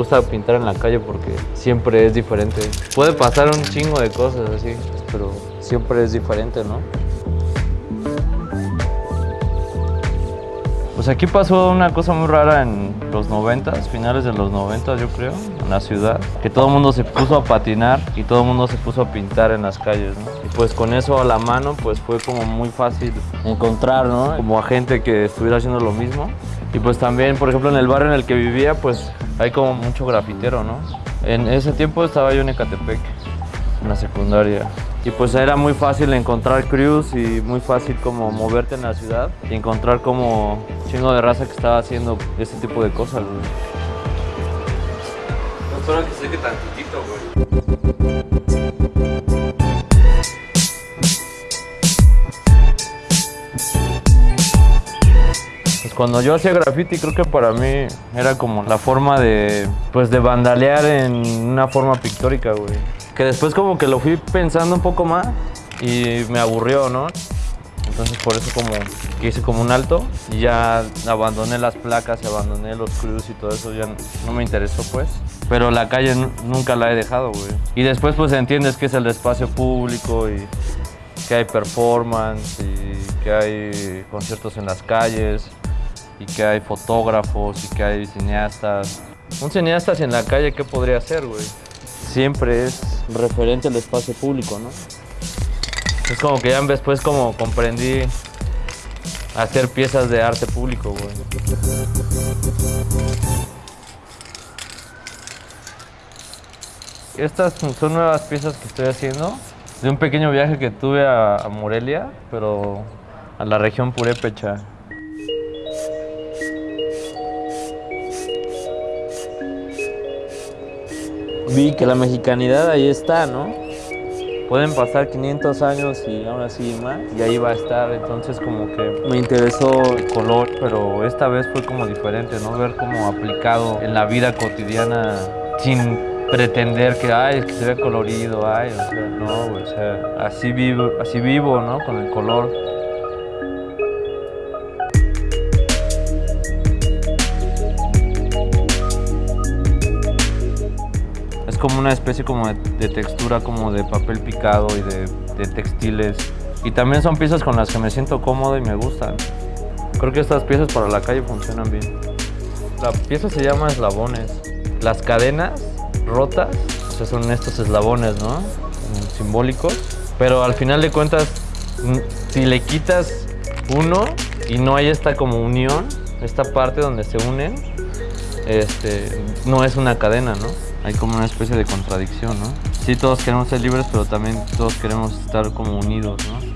gusta pintar en la calle porque siempre es diferente. Puede pasar un chingo de cosas así, pero siempre es diferente, ¿no? Pues aquí pasó una cosa muy rara en los 90, finales de los 90 yo creo, en la ciudad, que todo el mundo se puso a patinar y todo el mundo se puso a pintar en las calles, ¿no? Y pues con eso a la mano pues fue como muy fácil encontrar, ¿no? Como a gente que estuviera haciendo lo mismo. Y pues también, por ejemplo, en el barrio en el que vivía, pues hay como mucho grafitero, ¿no? En ese tiempo estaba yo en Ecatepec, en la secundaria. Y pues era muy fácil encontrar crews y muy fácil como moverte en la ciudad y encontrar como chingo de raza que estaba haciendo ese tipo de cosas. No solo que se que tantitito, güey. Cuando yo hacía graffiti creo que para mí era como la forma de pues de vandalear en una forma pictórica, güey. Que después como que lo fui pensando un poco más y me aburrió, ¿no? Entonces por eso como que hice como un alto y ya abandoné las placas y abandoné los crews y todo eso, ya no me interesó pues. Pero la calle nu- nunca la he dejado, güey. Y después pues entiendes que es el espacio público y que hay performance y que hay conciertos en las calles y que hay fotógrafos y que hay cineastas. Un cineasta en la calle, ¿qué podría ser, güey? Siempre es referente al espacio público, ¿no? Es como que ya después como comprendí hacer piezas de arte público, güey. Estas son nuevas piezas que estoy haciendo de un pequeño viaje que tuve a Morelia, pero a la región purépecha. Vi que la mexicanidad ahí está, ¿no? Pueden pasar 500 años y ahora sí más, y ahí va a estar. Entonces, como que me interesó el color, pero esta vez fue como diferente, ¿no? Ver como aplicado en la vida cotidiana sin pretender que, ay, es que se ve colorido, ay, o sea, no, o sea, así vivo, así vivo, ¿no? Con el color. Como una especie como de, textura como de papel picado y de, textiles. Y también son piezas con las que me siento cómodo y me gustan. Creo que estas piezas para la calle funcionan bien. La pieza se llama eslabones. Las cadenas rotas o son estos eslabones, ¿no? Simbólicos. Pero al final de cuentas, si le quitas uno y no hay esta como unión, esta parte donde se unen, este, no es una cadena, ¿no? Hay como una especie de contradicción, ¿no? Sí, todos queremos ser libres, pero también todos queremos estar como unidos, ¿no?